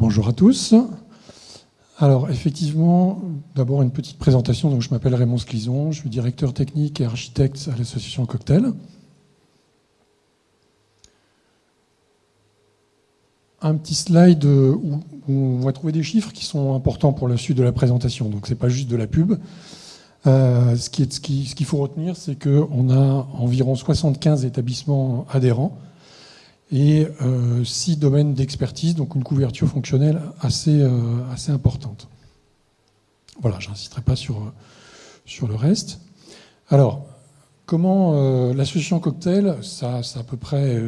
Bonjour à tous. Alors effectivement, d'abord une petite présentation. Donc, je m'appelle Raymond Sclison, je suis directeur technique et architecte à l'association Cocktail. Un petit slide où on va trouver des chiffres qui sont importants pour la suite de la présentation. Donc c'est pas juste de la pub. Euh, ce qu'il ce qui, ce faut retenir, c'est qu'on a environ 75 établissements adhérents et euh, six domaines d'expertise, donc une couverture fonctionnelle assez, euh, assez importante. Voilà, je n'insisterai pas sur, sur le reste. Alors, comment euh, l'association Cocktail, ça, c'est à peu près,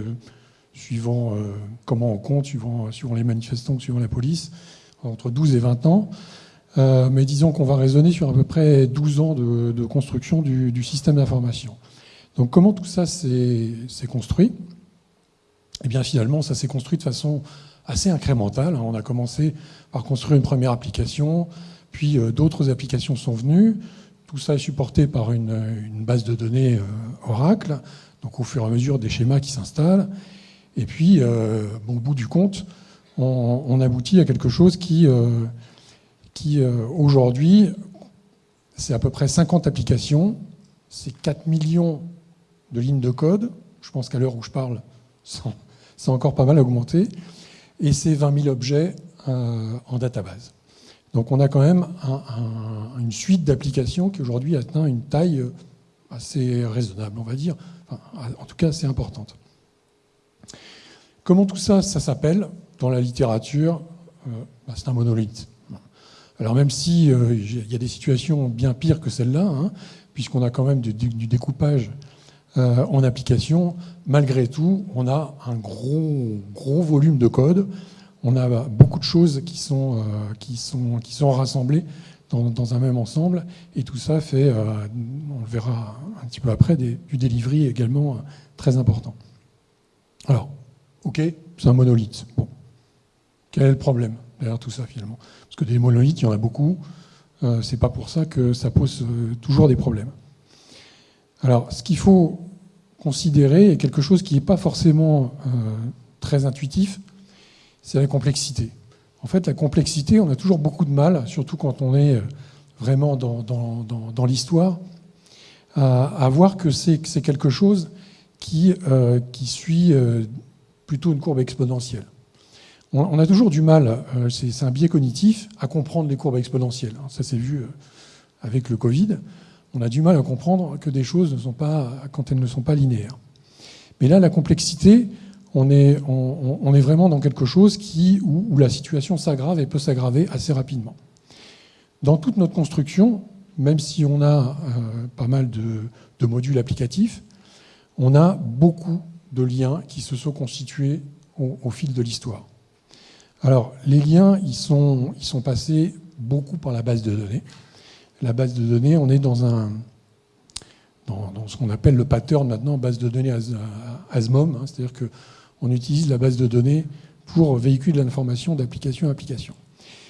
suivant comment on compte, suivant, suivant les manifestants, suivant la police, entre 12 et 20 ans. mais disons qu'on va raisonner sur à peu près 12 ans de, construction du, du système d'information. Donc comment tout ça s'est construit? Eh bien finalement, ça s'est construit de façon assez incrémentale. On a commencé par construire une première application, puis euh, d'autres applications sont venues. Tout ça est supporté par une, base de données euh, Oracle, donc au fur et à mesure des schémas qui s'installent. Et puis, euh, au bout du compte, on, aboutit à quelque chose qui, qui aujourd'hui, c'est à peu près 50 applications, c'est 4 millions de lignes de code. Je pense qu'à l'heure où je parle, c'est encore pas mal augmenté, et c'est 20 000 objets euh, en database. Donc on a quand même une suite d'applications qui aujourd'hui atteint une taille euh, assez raisonnable, on va dire, en tout cas assez importante. Comment tout ça, ça s'appelle dans la littérature? Euh, bah, C'est un monolithe. Alors même si il y a des situations bien pires que celle-là, hein, puisqu'on a quand même du découpage euh, en application, malgré tout, on a un gros, gros volume de code. On a beaucoup de choses qui sont, euh, qui sont, qui sont rassemblées dans, un même ensemble. Et tout ça fait, euh, on le verra un petit peu après, du delivery également très important. Alors, OK, c'est un monolithe. Bon. Quel est le problème derrière tout ça finalement? Parce que des monolithes, il y en a beaucoup. c'est pas pour ça que ça pose toujours des problèmes. Alors, ce qu'il faut considérer est quelque chose qui n'est pas forcément euh, très intuitif, c'est la complexité. En fait, la complexité, on a toujours beaucoup de mal, surtout quand on est euh, vraiment dans, l'histoire, à, voir que c'est quelque chose qui, euh, qui suit plutôt une courbe exponentielle. On, a toujours du mal, c'est un biais cognitif, à comprendre les courbes exponentielles. Ça s'est vu avec le Covid on a du mal à comprendre que des choses ne sont pas, quand elles ne sont pas linéaires. Mais là, la complexité, on est, vraiment dans quelque chose qui, où, la situation s'aggrave et peut s'aggraver assez rapidement. Dans toute notre construction, même si on a euh, pas mal de, modules applicatifs, on a beaucoup de liens qui se sont constitués au, fil de l'histoire. Alors, les liens, ils sont passés beaucoup par la base de données la base de données, on est dans, un, dans, ce qu'on appelle le pattern maintenant, base de données ASMOM, hein, c'est-à-dire qu'on utilise la base de données pour véhiculer l'information d'application à application.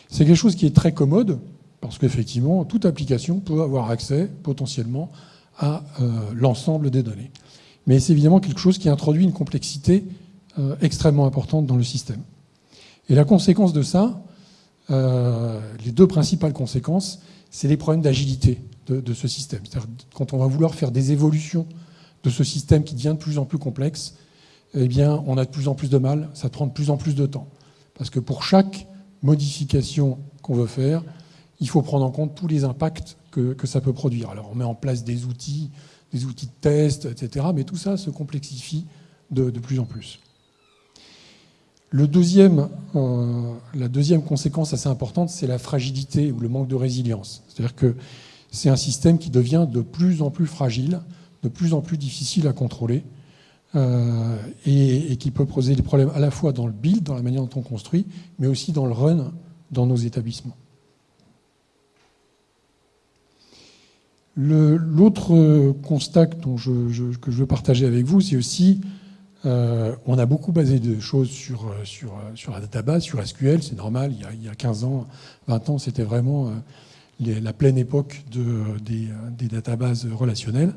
C'est quelque chose qui est très commode, parce qu'effectivement, toute application peut avoir accès potentiellement à euh, l'ensemble des données. Mais c'est évidemment quelque chose qui introduit une complexité euh, extrêmement importante dans le système. Et la conséquence de ça, euh, les deux principales conséquences, c'est les problèmes d'agilité de, ce système. Quand on va vouloir faire des évolutions de ce système qui devient de plus en plus complexe, eh bien, on a de plus en plus de mal, ça prend de plus en plus de temps. Parce que pour chaque modification qu'on veut faire, il faut prendre en compte tous les impacts que, ça peut produire. Alors on met en place des outils, des outils de test, etc. Mais tout ça se complexifie de plus en plus. Euh, la deuxième conséquence assez importante, c'est la fragilité ou le manque de résilience. C'est-à-dire que c'est un système qui devient de plus en plus fragile, de plus en plus difficile à contrôler, euh, et, qui peut poser des problèmes à la fois dans le build, dans la manière dont on construit, mais aussi dans le run dans nos établissements. L'autre constat que je veux partager avec vous, c'est aussi euh, on a beaucoup basé de choses sur, euh, sur, euh, sur la database, sur SQL, c'est normal, il y, a, 15 ans, 20 ans, c'était vraiment la pleine époque de, des, des, databases relationnelles.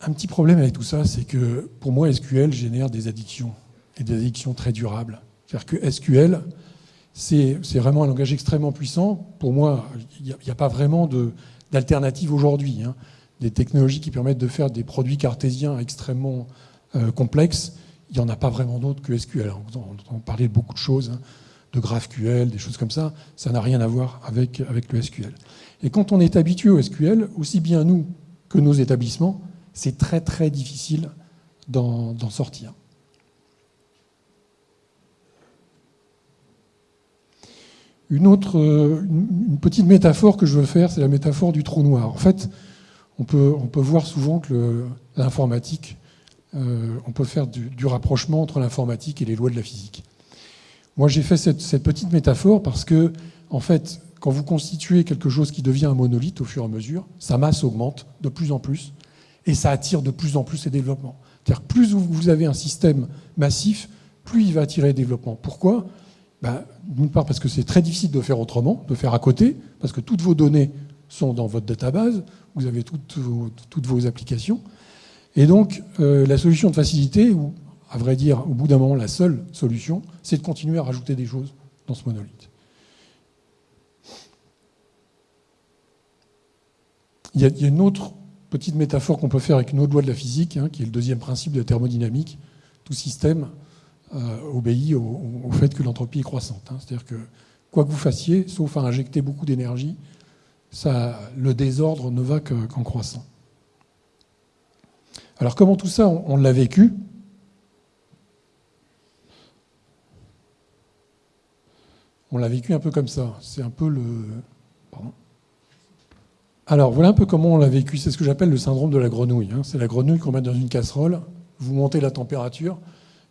Un petit problème avec tout ça, c'est que pour moi, SQL génère des addictions, et des addictions très durables. C'est-à-dire que SQL, c'est vraiment un langage extrêmement puissant. Pour moi, il n'y a, pas vraiment d'alternative aujourd'hui. Hein. Des technologies qui permettent de faire des produits cartésiens extrêmement euh, complexes, il n'y en a pas vraiment d'autres que SQL. On entend parler de beaucoup de choses, hein, de GraphQL, des choses comme ça. Ça n'a rien à voir avec, le SQL. Et quand on est habitué au SQL, aussi bien nous que nos établissements, c'est très très difficile d'en sortir. Une autre, une petite métaphore que je veux faire, c'est la métaphore du trou noir. En fait, on peut voir souvent que l'informatique, euh, on peut faire du, rapprochement entre l'informatique et les lois de la physique. Moi, j'ai fait cette, petite métaphore parce que, en fait, quand vous constituez quelque chose qui devient un monolithe au fur et à mesure, sa masse augmente de plus en plus et ça attire de plus en plus les développements. C'est-à-dire plus vous avez un système massif, plus il va attirer les développements. Pourquoi? Ben, D'une part parce que c'est très difficile de faire autrement, de faire à côté, parce que toutes vos données sont dans votre database, vous avez toutes vos applications. Et donc, euh, la solution de facilité, ou à vrai dire, au bout d'un moment, la seule solution, c'est de continuer à rajouter des choses dans ce monolithe. Il y a, une autre petite métaphore qu'on peut faire avec une autre loi de la physique, hein, qui est le deuxième principe de la thermodynamique. Tout système euh, obéit au, fait que l'entropie est croissante. Hein. C'est-à-dire que quoi que vous fassiez, sauf à injecter beaucoup d'énergie, le désordre ne va qu'en croissant. Alors comment tout ça, on, l'a vécu? On l'a vécu un peu comme ça. C'est un peu le... Alors voilà un peu comment on l'a vécu. C'est ce que j'appelle le syndrome de la grenouille. Hein. C'est la grenouille qu'on met dans une casserole, vous montez la température.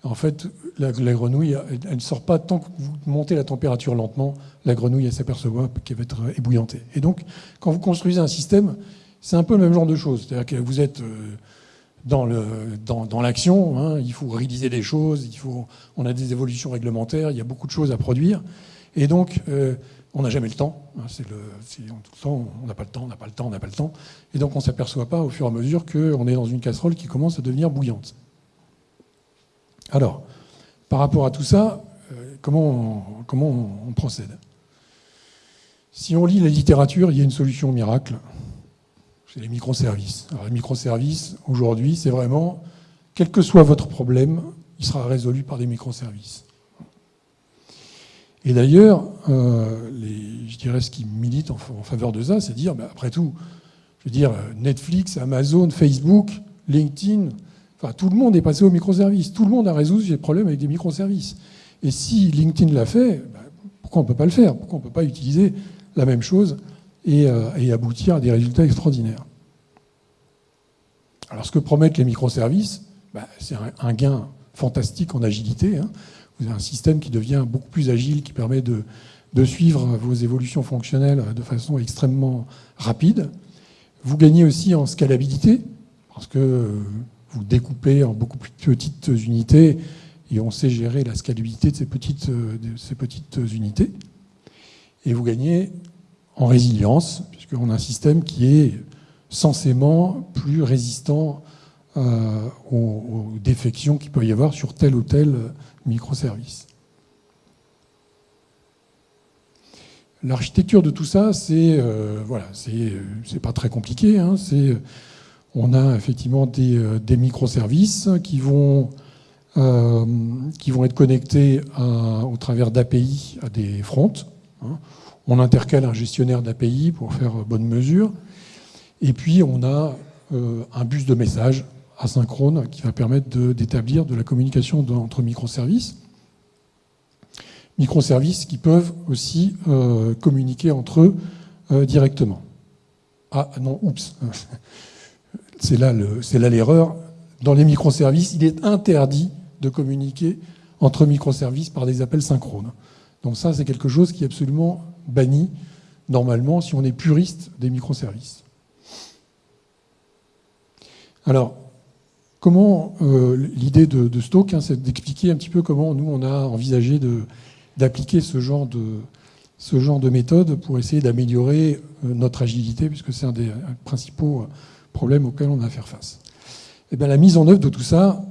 En fait, la, grenouille, elle, ne sort pas tant que vous montez la température lentement. La grenouille, elle s'aperçoit qu'elle va être ébouillantée. Et donc, quand vous construisez un système, c'est un peu le même genre de choses. C'est-à-dire que vous êtes euh, dans l'action, hein. il faut réaliser des choses, il faut, on a des évolutions réglementaires, il y a beaucoup de choses à produire. Et donc, euh, on n'a jamais le temps. Hein, le, tout le temps, on n'a pas le temps, on n'a pas le temps, on n'a pas le temps. Et donc on ne s'aperçoit pas au fur et à mesure qu'on est dans une casserole qui commence à devenir bouillante. Alors, par rapport à tout ça, euh, comment, on, comment on procède? Si on lit la littérature, il y a une solution miracle. C'est les microservices. Alors les microservices, aujourd'hui, c'est vraiment, quel que soit votre problème, il sera résolu par des microservices. Et d'ailleurs, euh, je dirais ce qui milite en, faveur de ça, c'est dire, bah, après tout, je veux dire, Netflix, Amazon, Facebook, LinkedIn, enfin, tout le monde est passé aux microservices. Tout le monde a résolu ses problèmes avec des microservices. Et si LinkedIn l'a fait, bah, pourquoi on ne peut pas le faire? Pourquoi on ne peut pas utiliser la même chose euh, et, aboutir à des résultats extraordinaires Alors, ce que promettent les microservices, bah, c'est un, gain fantastique en agilité. Hein. Vous avez un système qui devient beaucoup plus agile, qui permet de, suivre vos évolutions fonctionnelles de façon extrêmement rapide. Vous gagnez aussi en scalabilité, parce que vous découpez en beaucoup plus petites unités et on sait gérer la scalabilité de ces petites, de ces petites unités. Et vous gagnez en résilience, puisqu'on a un système qui est censément plus résistant euh, aux, défections qu'il peut y avoir sur tel ou tel microservice. L'architecture de tout ça, c'est euh, voilà, c'est pas très compliqué. Hein, on a effectivement des, euh, des microservices qui vont qui vont être connectés au travers d'API à des fronts. Hein. On intercale un gestionnaire d'API pour faire bonne mesure. Et puis on a un bus de messages asynchrone qui va permettre d'établir de, la communication entre microservices. Microservices qui peuvent aussi euh, communiquer entre eux euh, directement. Ah non, oups, c'est là l'erreur. Dans les microservices, il est interdit de communiquer entre microservices par des appels synchrones. Donc ça, c'est quelque chose qui est absolument banni normalement si on est puriste des microservices. Alors, Comment euh, l'idée de, de Stoke, hein, c'est d'expliquer un petit peu comment nous on a envisagé d'appliquer ce genre de ce genre de méthode pour essayer d'améliorer euh, notre agilité, puisque c'est un des principaux euh, problèmes auxquels on a à faire face. Et eh la mise en œuvre de tout ça,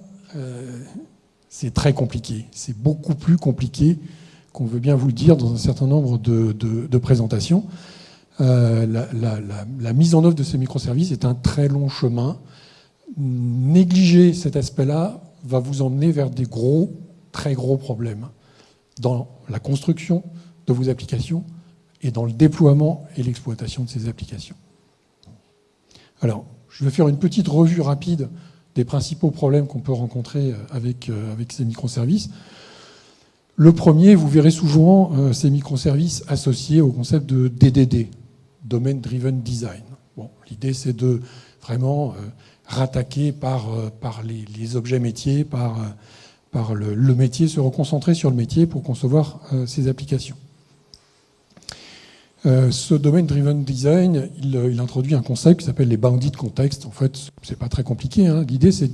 c'est très compliqué. C'est beaucoup plus compliqué qu'on veut bien vous le dire dans un certain nombre de, présentations. Euh, la, mise en œuvre de ces microservices est un très long chemin. Négliger cet aspect-là va vous emmener vers des gros, très gros problèmes dans la construction de vos applications et dans le déploiement et l'exploitation de ces applications. Alors, je vais faire une petite revue rapide des principaux problèmes qu'on peut rencontrer avec, euh, avec ces microservices. Le premier, vous verrez souvent euh, ces microservices associés au concept de DDD, Domain Driven Design. L'idée, c'est de vraiment rattaquer par, par les, objets métiers, par, le, métier, se reconcentrer sur le métier pour concevoir ces applications. Euh, ce domaine driven design, euh, il, introduit un concept qui s'appelle les bounded contexts. En fait, c'est pas très compliqué. Hein. L'idée, c'est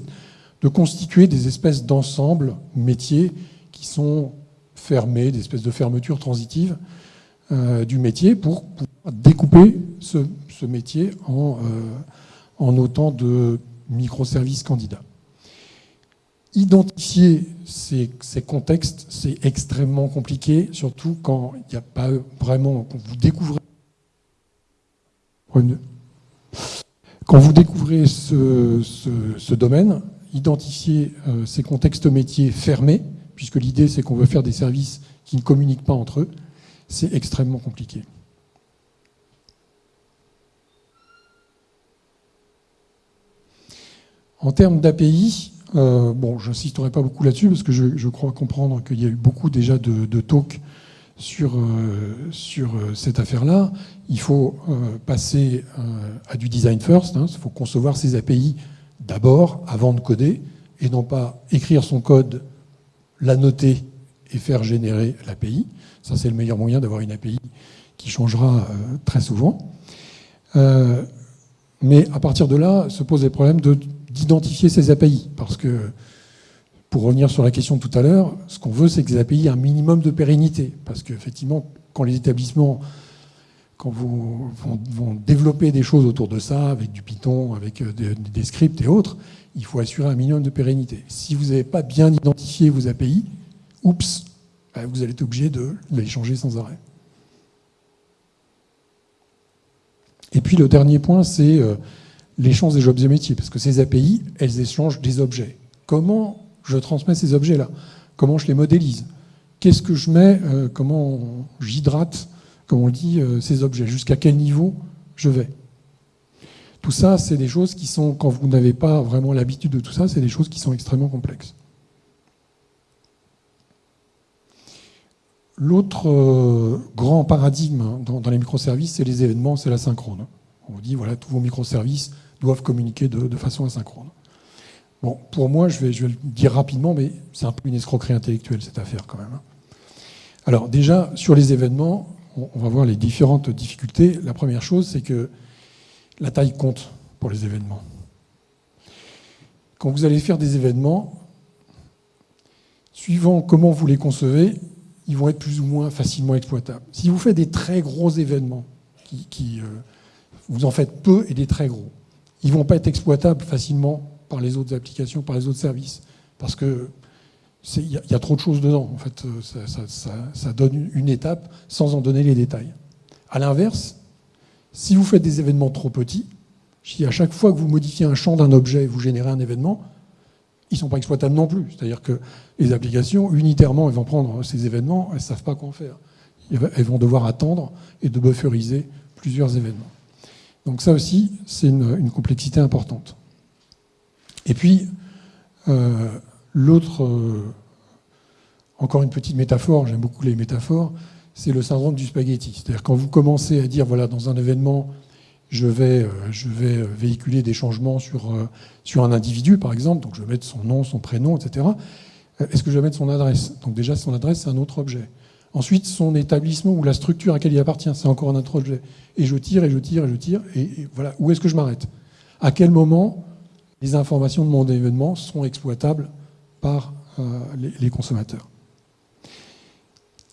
de constituer des espèces d'ensembles métiers qui sont fermés, des espèces de fermetures transitives euh, du métier pour pouvoir découper ce, métier en, en autant de microservices candidats. Identifier ces, contextes, c'est extrêmement compliqué, surtout quand il n'y a pas vraiment, quand vous découvrez, quand vous découvrez ce, domaine, identifier euh, ces contextes métiers fermés, puisque l'idée c'est qu'on veut faire des services qui ne communiquent pas entre eux, c'est extrêmement compliqué. En termes d'API, euh, bon, j'insisterai pas beaucoup là-dessus parce que je, crois comprendre qu'il y a eu beaucoup déjà de, talks sur, euh, sur euh, cette affaire-là. Il faut passer à du design first. Hein. Il faut concevoir ces API d'abord avant de coder et non pas écrire son code, la noter et faire générer l'API. Ça, c'est le meilleur moyen d'avoir une API qui changera très souvent. mais à partir de là, se pose des problèmes de d'identifier ces API. Parce que, pour revenir sur la question de tout à l'heure, ce qu'on veut, c'est que les API aient un minimum de pérennité. Parce qu'effectivement, quand les établissements quand vous vont, développer des choses autour de ça, avec du Python, avec euh, des, scripts et autres, il faut assurer un minimum de pérennité. Si vous n'avez pas bien identifié vos API, oups, bah, vous allez être obligé de les changer sans arrêt. Et puis le dernier point, c'est euh, l'échange des objets métiers, parce que ces API, elles échangent des objets. Comment je transmets ces objets-là? Comment je les modélise? Qu'est-ce que je mets euh, Comment j'hydrate, comme on le dit, euh, ces objets? Jusqu'à quel niveau je vais? Tout ça, c'est des choses qui sont, quand vous n'avez pas vraiment l'habitude de tout ça, c'est des choses qui sont extrêmement complexes. L'autre euh, grand paradigme hein, dans, les microservices, c'est les événements, c'est la synchrone. On vous dit, voilà, tous vos microservices doivent communiquer de, façon asynchrone. Bon, pour moi, je vais, je vais, le dire rapidement, mais c'est un peu une escroquerie intellectuelle, cette affaire, quand même. Hein. Alors, déjà, sur les événements, on, va voir les différentes difficultés. La première chose, c'est que la taille compte pour les événements. Quand vous allez faire des événements, suivant comment vous les concevez, ils vont être plus ou moins facilement exploitables. Si vous faites des très gros événements, qui, euh, vous en faites peu et des très gros, ils ne vont pas être exploitables facilement par les autres applications, par les autres services. Parce que il y, a trop de choses dedans. En fait, euh, ça, donne une étape sans en donner les détails. À l'inverse, si vous faites des événements trop petits, si à chaque fois que vous modifiez un champ d'un objet, vous générez un événement, ils ne sont pas exploitables non plus. C'est-à-dire que les applications, unitairement, elles vont prendre ces événements, elles ne savent pas quoi en faire. Elles vont devoir attendre et de bufferiser plusieurs événements. Donc ça aussi, c'est une, complexité importante. Et puis, euh, l'autre, euh, encore une petite métaphore, j'aime beaucoup les métaphores, c'est le syndrome du spaghetti. C'est-à-dire quand vous commencez à dire, voilà, dans un événement, je vais, euh, vais véhiculer des changements sur, sur un individu, par exemple, donc je vais mettre son nom, son prénom, etc. Est-ce que je vais mettre son adresse? Donc déjà, son adresse, c'est un autre objet. Ensuite, son établissement ou la structure à laquelle il appartient, c'est encore un autre objet et je tire, et je tire, et je tire, et, voilà, où est-ce que je m'arrête? À quel moment les informations de mon événement sont exploitables par euh, les, consommateurs?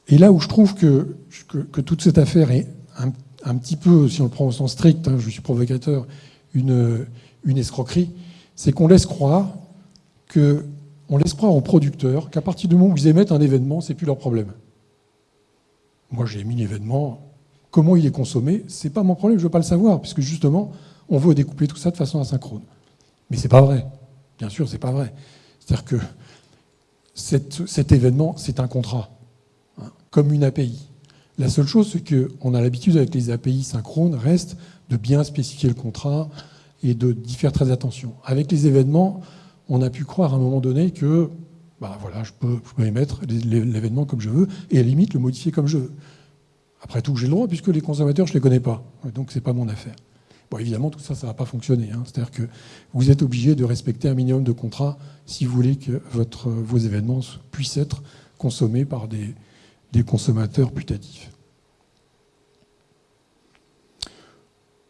Et là où je trouve que, que, toute cette affaire est un, petit peu, si on le prend au sens strict, hein, je suis provocateur, une, escroquerie, c'est qu'on laisse croire que on laisse croire aux producteurs qu'à partir du moment où ils émettent un événement, c'est plus leur problème. Moi, j'ai émis l'événement, comment il est consommé, c'est pas mon problème, je veux pas le savoir, puisque justement, on veut découpler tout ça de façon asynchrone. Mais c'est pas vrai. Bien sûr, c'est pas vrai. C'est-à-dire que cet événement, c'est un contrat, comme une API. La seule chose, c'est qu'on a l'habitude avec les API synchrones, reste de bien spécifier le contrat et d'y faire très attention. Avec les événements, on a pu croire à un moment donné que bah voilà, je, peux, émettre l'événement comme je veux et à la limite le modifier comme je veux. Après tout, j'ai le droit puisque les consommateurs, je ne les connais pas. Donc, ce n'est pas mon affaire. Bon, évidemment, tout ça, ça ne va pas fonctionner. Hein. C'est-à-dire que vous êtes obligé de respecter un minimum de contrats si vous voulez que votre, vos événements puissent être consommés par des, des consommateurs putatifs.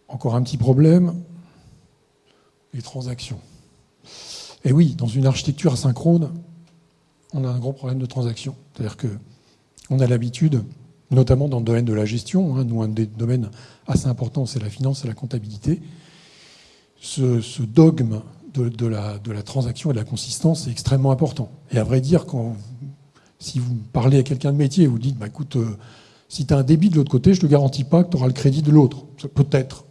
Encore un petit problème, les transactions. Et oui, dans une architecture asynchrone, on a un gros problème de transaction. C'est-à-dire qu'on a l'habitude, notamment dans le domaine de la gestion, hein, nous un des domaines assez importants, c'est la finance et la comptabilité, ce, dogme de, la, de, la, transaction et de la consistance est extrêmement important. Et à vrai dire, quand si vous parlez à quelqu'un de métier vous dites, bah, écoute, euh, si tu as un débit de l'autre côté, je ne te garantis pas que tu auras le crédit de l'autre. Peut-être.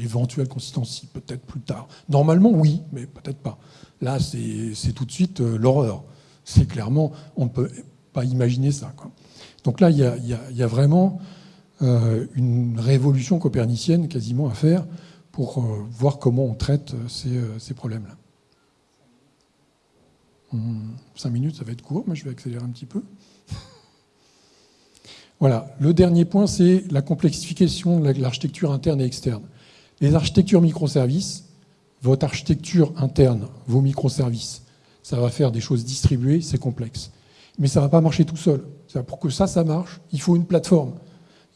Éventuelle consistance, peut-être plus tard. Normalement, oui, mais peut-être pas. Là, c'est tout de suite euh, l'horreur. C'est clairement, on ne peut pas imaginer ça. Donc là, il y a, vraiment euh, une révolution copernicienne quasiment à faire pour voir comment on traite ces problèmes-là. Hmm, cinq minutes, ça va être court, mais je vais accélérer un petit peu. Voilà. Le dernier point, c'est la complexification de l'architecture interne et externe. Les architectures microservices, votre architecture interne, vos microservices, ça va faire des choses distribuées, c'est complexe. Mais ça ne va pas marcher tout seul. Pour que ça, ça marche, il faut une plateforme.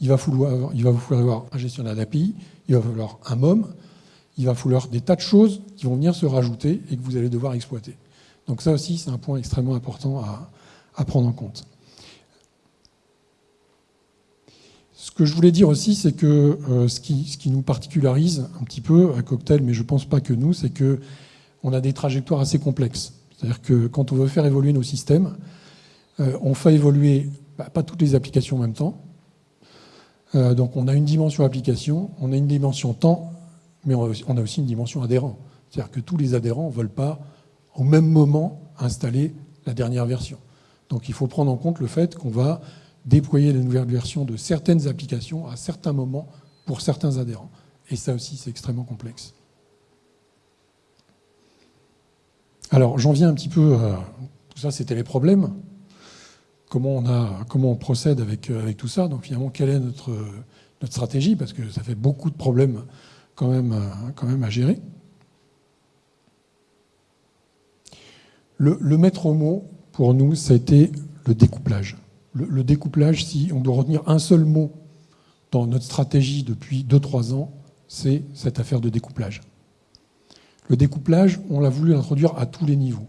Il va, falloir, falloir un gestionnaire d'API, il va falloir un MOM, il va falloir des tas de choses qui vont venir se rajouter et que vous allez devoir exploiter. Donc ça aussi, c'est un point extrêmement important à, prendre en compte. Ce que je voulais dire aussi, c'est que euh, ce, qui, nous particularise un petit peu à Cocktail, mais je ne pense pas que nous, c'est qu'on a des trajectoires assez complexes. C'est-à-dire que quand on veut faire évoluer nos systèmes, euh, on fait évoluer bah, pas toutes les applications en même temps. Euh, donc on a une dimension application, on a une dimension temps, mais on a aussi une dimension adhérent. C'est-à-dire que tous les adhérents ne veulent pas au même moment installer la dernière version. Donc il faut prendre en compte le fait qu'on va déployer la nouvelle version de certaines applications à certains moments pour certains adhérents. Et ça aussi, c'est extrêmement complexe. Alors j'en viens un petit peu, à, tout ça c'était les problèmes, comment on, a, comment on procède avec, avec tout ça, donc finalement quelle est notre, notre stratégie, parce que ça fait beaucoup de problèmes quand même, quand même à gérer. Le, maître mot, pour nous, ça a été le découplage. Le, découplage, si on doit retenir un seul mot dans notre stratégie depuis 2-3 ans, c'est cette affaire de découplage. Le découplage, on l'a voulu introduire à tous les niveaux.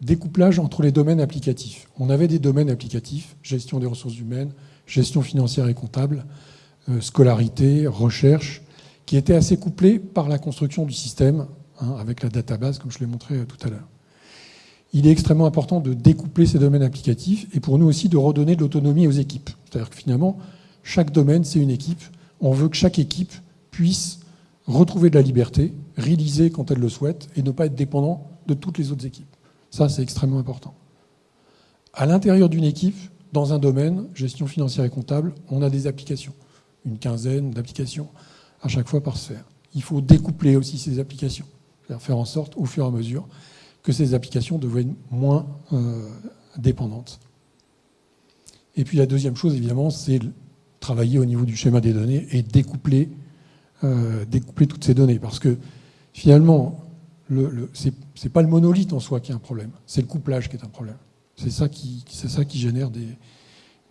Découplage entre les domaines applicatifs. On avait des domaines applicatifs, gestion des ressources humaines, gestion financière et comptable, euh, scolarité, recherche, qui étaient assez couplés par la construction du système, hein, avec la database, comme je l'ai montré euh, tout à l'heure il est extrêmement important de découpler ces domaines applicatifs et pour nous aussi de redonner de l'autonomie aux équipes. C'est-à-dire que finalement, chaque domaine, c'est une équipe. On veut que chaque équipe puisse retrouver de la liberté, réaliser quand elle le souhaite et ne pas être dépendant de toutes les autres équipes. Ça, c'est extrêmement important. À l'intérieur d'une équipe, dans un domaine, gestion financière et comptable, on a des applications, une quinzaine d'applications à chaque fois par sphère. Il faut découpler aussi ces applications, faire en sorte, au fur et à mesure, que ces applications deviennent moins euh, dépendantes. Et puis la deuxième chose, évidemment, c'est travailler au niveau du schéma des données et découpler, euh, découpler toutes ces données. Parce que finalement, le, ce n'est pas le monolithe en soi qui est un problème, c'est le couplage qui est un problème. C'est ça qui, ça qui génère des,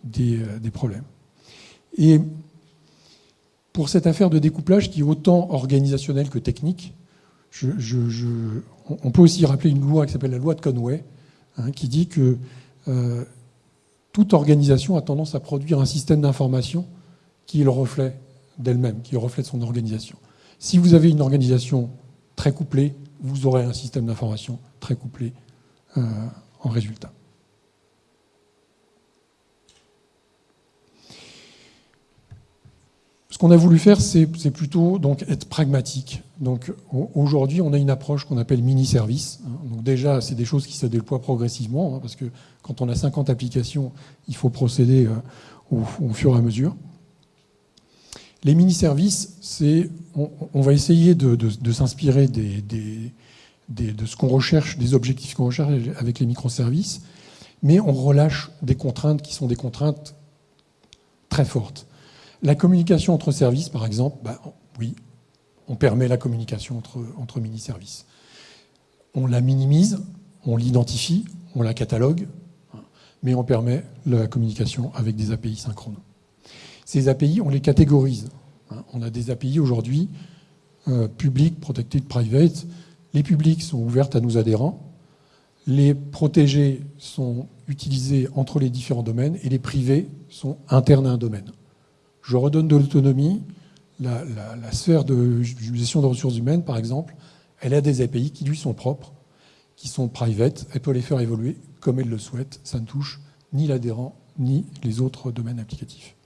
des, euh, des, problèmes. Et pour cette affaire de découplage qui est autant organisationnelle que technique, on peut aussi rappeler une loi qui s'appelle la loi de Conway, hein, qui dit que euh, toute organisation a tendance à produire un système d'information qui est le reflet d'elle-même, qui est le reflet de son organisation. Si vous avez une organisation très couplée, vous aurez un système d'information très couplé en résultat. Ce qu'on a voulu faire, c'est plutôt donc être pragmatique. Donc aujourd'hui, on a une approche qu'on appelle mini-service. Donc déjà, c'est des choses qui se déploient progressivement, hein, parce que quand on a 50 applications, il faut procéder au, fur et à mesure. Les mini-services, c'est on, va essayer de, s'inspirer de ce qu'on recherche, des objectifs qu'on recherche avec les microservices, mais on relâche des contraintes qui sont des contraintes très fortes. La communication entre services, par exemple, bah, oui, on permet la communication entre, mini-services. On la minimise, on l'identifie, on la catalogue, mais on permet la communication avec des API synchrones. Ces API, on les catégorise. On a des API aujourd'hui, euh, public, protected, private. Les publics sont ouvertes à nos adhérents. Les protégés sont utilisés entre les différents domaines et les privés sont internes à un domaine je redonne de l'autonomie. La, sphère de gestion de ressources humaines, par exemple, elle a des API qui lui sont propres, qui sont private. Elle peut les faire évoluer comme elle le souhaite. Ça ne touche ni l'adhérent ni les autres domaines applicatifs.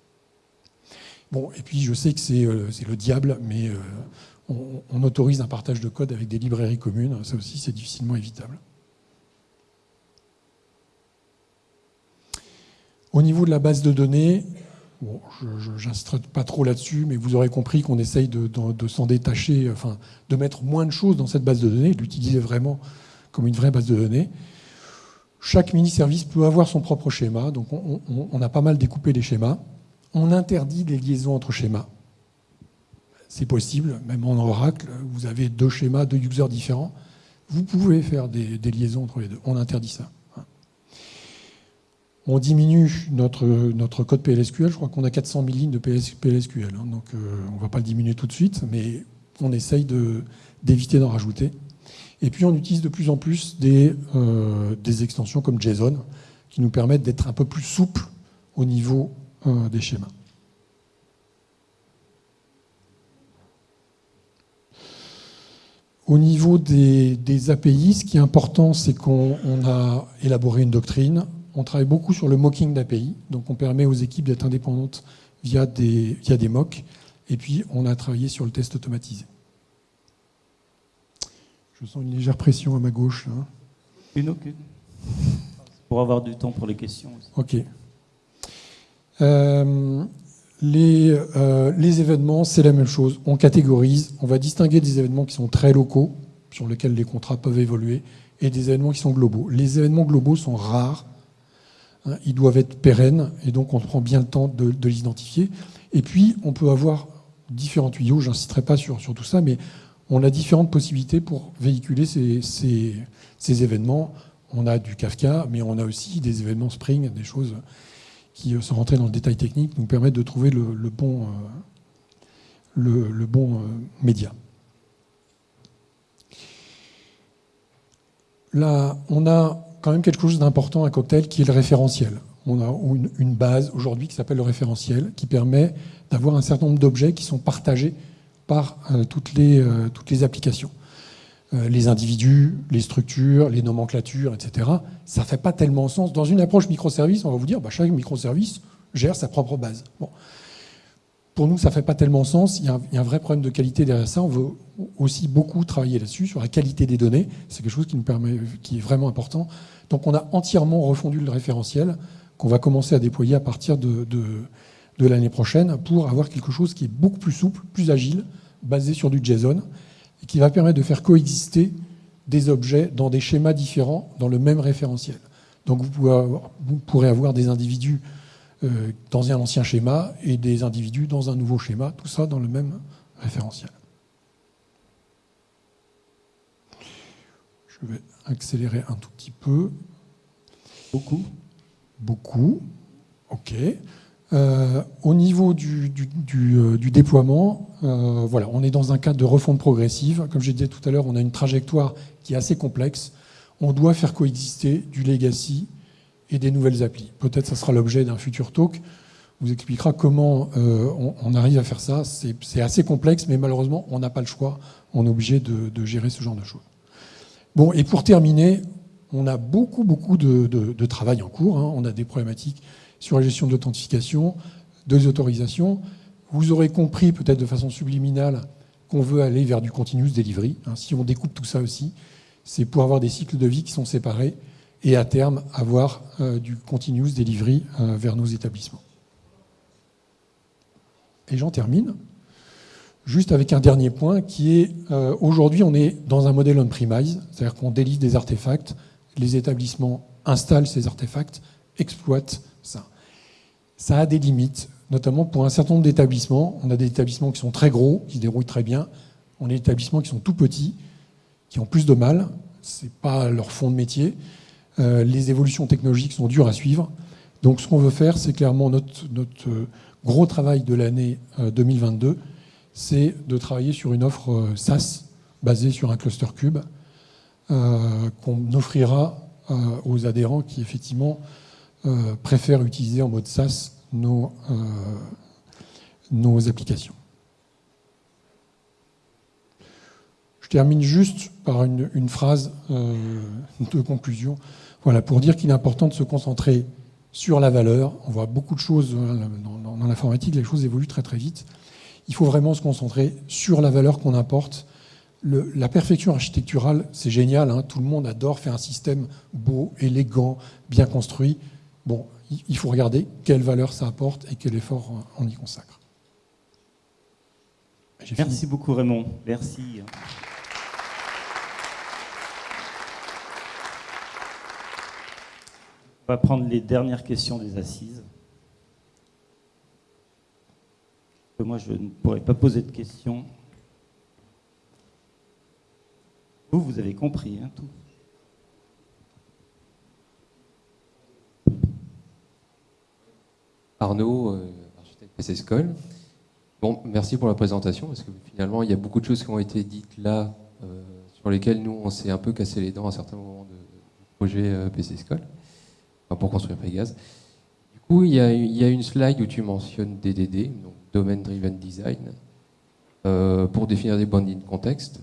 Bon, et puis je sais que c'est euh, le diable, mais euh, on, autorise un partage de code avec des librairies communes. Ça aussi, c'est difficilement évitable. Au niveau de la base de données, Bon, je n'insisterai pas trop là-dessus, mais vous aurez compris qu'on essaye de, s'en détacher, enfin, de mettre moins de choses dans cette base de données, de l'utiliser vraiment comme une vraie base de données. Chaque mini-service peut avoir son propre schéma, donc on, a pas mal découpé les schémas. On interdit les liaisons entre schémas. C'est possible, même en Oracle, vous avez deux schémas, deux users différents. Vous pouvez faire des liaisons entre les deux. On interdit ça on diminue notre, code PLSQL. Je crois qu'on a 400 000 lignes de PLSQL. Hein, donc euh, on ne va pas le diminuer tout de suite, mais on essaye d'éviter d'en rajouter. Et puis on utilise de plus en plus des, euh, des extensions comme JSON qui nous permettent d'être un peu plus souples au niveau euh, des schémas. Au niveau des, API, ce qui est important, c'est qu'on a élaboré une doctrine, on travaille beaucoup sur le mocking d'API, donc on permet aux équipes d'être indépendantes via des, via des mocks, et puis on a travaillé sur le test automatisé. Je sens une légère pression à ma gauche. Hein. Une aucune. Pour avoir du temps pour les questions. Ok. Euh, les, euh, les, événements, c'est la même chose. On catégorise, on va distinguer des événements qui sont très locaux, sur lesquels les contrats peuvent évoluer, et des événements qui sont globaux. Les événements globaux sont rares, Ils doivent être pérennes et donc on prend bien le temps de, les identifier. Et puis on peut avoir différents tuyaux, j'insisterai pas sur, sur, tout ça, mais on a différentes possibilités pour véhiculer ces, ces, événements. On a du Kafka, mais on a aussi des événements Spring, des choses qui, euh, sont rentrées dans le détail technique, nous permettent de trouver le, bon, euh, le, bon euh, média. Là, on a quand même quelque chose d'important à Cocktail qui est le référentiel. On a une, base aujourd'hui qui s'appelle le référentiel, qui permet d'avoir un certain nombre d'objets qui sont partagés par euh, toutes, les, euh, toutes les applications. Euh, les individus, les structures, les nomenclatures, etc. Ça ne fait pas tellement sens. Dans une approche microservice, on va vous dire bah, chaque microservice gère sa propre base. Pour nous, ça ne fait pas tellement sens. Il y, a un, vrai problème de qualité derrière ça. On veut aussi beaucoup travailler là-dessus, sur la qualité des données. C'est quelque chose qui, nous permet, qui est vraiment important. Donc on a entièrement refondu le référentiel qu'on va commencer à déployer à partir de, l'année prochaine pour avoir quelque chose qui est beaucoup plus souple, plus agile, basé sur du JSON, et qui va permettre de faire coexister des objets dans des schémas différents dans le même référentiel. Donc vous, pourrez avoir des individus dans un ancien schéma et des individus dans un nouveau schéma, tout ça dans le même référentiel. Je vais accélérer un tout petit peu. Beaucoup Beaucoup. OK. Euh, au niveau du, euh, déploiement, voilà, on est dans un cadre de refonte progressive. Comme je disais tout à l'heure, on a une trajectoire qui est assez complexe. On doit faire coexister du legacy et des nouvelles applis. Peut-être ça sera l'objet d'un futur talk. Vous expliquera comment euh, on, arrive à faire ça. C'est assez complexe, mais malheureusement, on n'a pas le choix. On est obligé de, gérer ce genre de choses. Bon, et pour terminer, on a beaucoup, beaucoup de, travail en cours. Hein. On a des problématiques sur la gestion de l'authentification, de autorisations. Vous aurez compris, peut-être de façon subliminale, qu'on veut aller vers du continuous delivery. Hein. Si on découpe tout ça aussi, c'est pour avoir des cycles de vie qui sont séparés et à terme avoir euh, du continuous delivery euh, vers nos établissements. Et j'en termine juste avec un dernier point qui est euh, aujourd'hui on est dans un modèle on-premise, c'est-à-dire qu'on délivre des artefacts, les établissements installent ces artefacts, exploitent ça. Ça a des limites, notamment pour un certain nombre d'établissements. On a des établissements qui sont très gros, qui se déroulent très bien. On a des établissements qui sont tout petits, qui ont plus de mal. Ce n'est pas leur fond de métier. Euh, les évolutions technologiques sont dures à suivre. Donc ce qu'on veut faire, c'est clairement notre, euh, gros travail de l'année 2022, c'est de travailler sur une offre SaaS basée sur un cluster cube euh, qu'on offrira euh, aux adhérents qui effectivement euh, préfèrent utiliser en mode SaaS nos applications. Je termine juste par une, phrase de conclusion. Voilà, pour dire qu'il est important de se concentrer sur la valeur. On voit beaucoup de choses dans, dans l'informatique, les choses évoluent très très vite. Il faut vraiment se concentrer sur la valeur qu'on apporte la perfection architecturale, c'est génial. Hein. tout le monde adore faire un système beau, élégant, bien construit. Bon, il faut regarder quelle valeur ça apporte et quel effort on y consacre. Merci beaucoup Raymond. Merci. On va prendre les dernières questions des assises. Moi, je ne pourrais pas poser de questions. Vous, vous avez compris hein, tout. Arnaud, euh, architecte PC Bon, merci pour la présentation, parce que finalement, il y a beaucoup de choses qui ont été dites là, euh, sur lesquelles nous, on s'est un peu cassé les dents à certains moments du projet euh, PC pour construire Pégase. Du coup, il y, a, une slide où tu mentionnes DDD, donc Domain Driven Design, pour définir des bounding de contexte.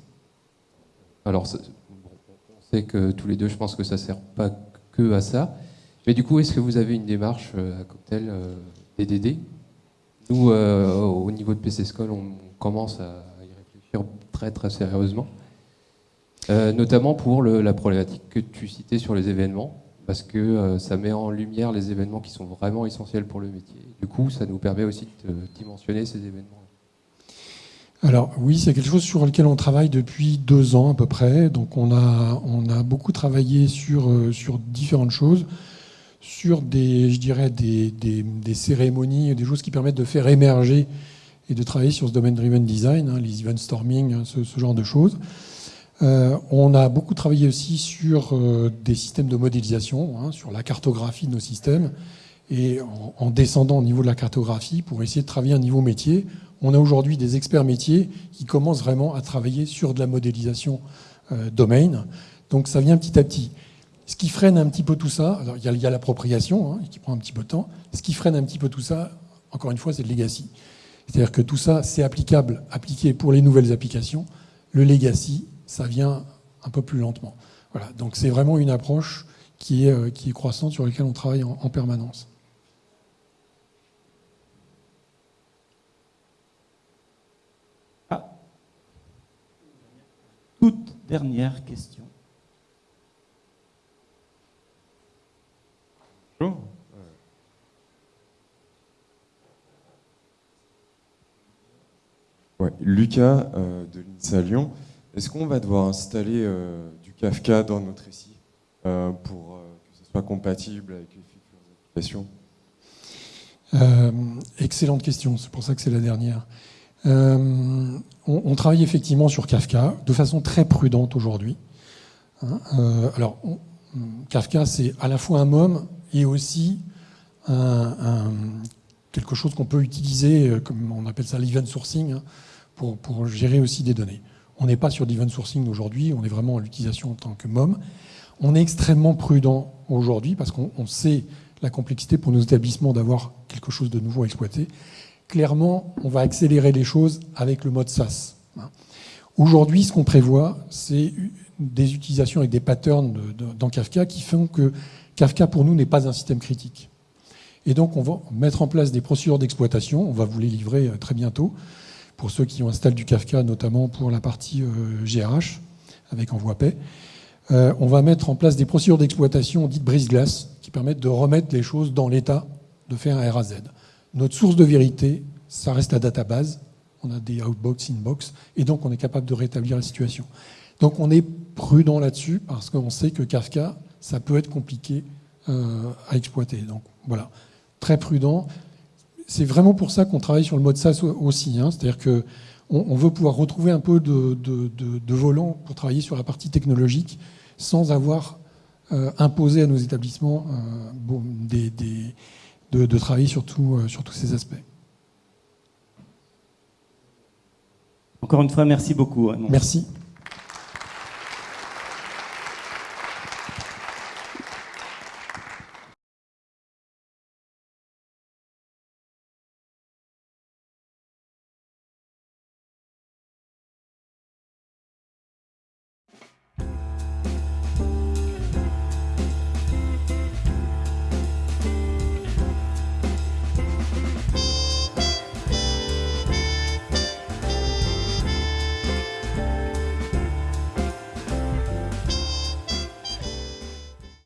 Alors, on sait que tous les deux, je pense que ça ne sert pas que à ça. Mais du coup, est-ce que vous avez une démarche euh, à cocktail DDD euh, Nous, euh, au niveau de PC School, on commence à y réfléchir très très sérieusement. notamment pour la problématique que tu citais sur les événements, parce que ça met en lumière les événements qui sont vraiment essentiels pour le métier. Du coup, ça nous permet aussi de dimensionner ces événements. Alors oui, c'est quelque chose sur lequel on travaille depuis deux ans à peu près. Donc on a, on a beaucoup travaillé sur, euh, sur différentes choses, sur des, je dirais, des, des, cérémonies, des choses qui permettent de faire émerger et de travailler sur ce domaine driven design, hein, les event storming, hein, ce, genre de choses. Euh, on a beaucoup travaillé aussi sur euh, des systèmes de modélisation, hein, sur la cartographie de nos systèmes, et en, en, descendant au niveau de la cartographie pour essayer de travailler un niveau métier on a aujourd'hui des experts métiers qui commencent vraiment à travailler sur de la modélisation euh, domaine. Donc ça vient petit à petit. Ce qui freine un petit peu tout ça, alors il y a, l'appropriation hein, qui prend un petit peu de temps. Ce qui freine un petit peu tout ça, encore une fois, c'est le legacy. C'est-à-dire que tout ça, c'est applicable, appliqué pour les nouvelles applications. Le legacy, ça vient un peu plus lentement. Voilà. Donc c'est vraiment une approche qui est, euh, qui est croissante sur laquelle on travaille en permanence. toute dernière question. Bonjour. Lucas euh, de l'INSA Lyon. Est-ce qu'on va devoir installer euh, du Kafka dans notre récit euh, pour que ce soit compatible avec les futures applications? Excellente question, c'est pour ça que c'est la dernière. Euh, on, travaille effectivement sur Kafka de façon très prudente aujourd'hui. Hein. Euh, alors, Kafka, c'est à la fois un MOM et aussi quelque chose qu'on peut utiliser, euh, comme on appelle ça l'event sourcing, hein, pour, gérer aussi des données. On n'est pas sur l'event sourcing aujourd'hui, on est vraiment en l'utilisation en tant que MOM. On est extrêmement prudent aujourd'hui parce qu'on sait la complexité pour nos établissements d'avoir quelque chose de nouveau à exploiter clairement, on va accélérer les choses avec le mode SaaS. Aujourd'hui, ce qu'on prévoit, c'est des utilisations avec des patterns dans Kafka qui font que Kafka pour nous n'est pas un système critique. Et donc on va mettre en place des procédures d'exploitation, on va vous les livrer euh, très bientôt, pour ceux qui installé du Kafka, notamment pour la partie euh, GRH, avec envoi paix. Euh, on va mettre en place des procédures d'exploitation dites brise-glace, qui permettent de remettre les choses dans l'état de faire un RAZ. Notre source de vérité, ça reste la database. On a des outbox, inbox, et donc on est capable de rétablir la situation. Donc on est prudent là-dessus, parce qu'on sait que Kafka, ça peut être compliqué euh, à exploiter. Donc voilà, très prudent. C'est vraiment pour ça qu'on travaille sur le mode SaaS aussi. hein. C'est-à-dire que on, on veut pouvoir retrouver un peu de, de- de- de volant pour travailler sur la partie technologique sans avoir euh, imposé à nos établissements euh, bon, des- des- de, travailler sur, tout, euh, sur tous ces aspects. Encore une fois, merci beaucoup. Raymond. Merci.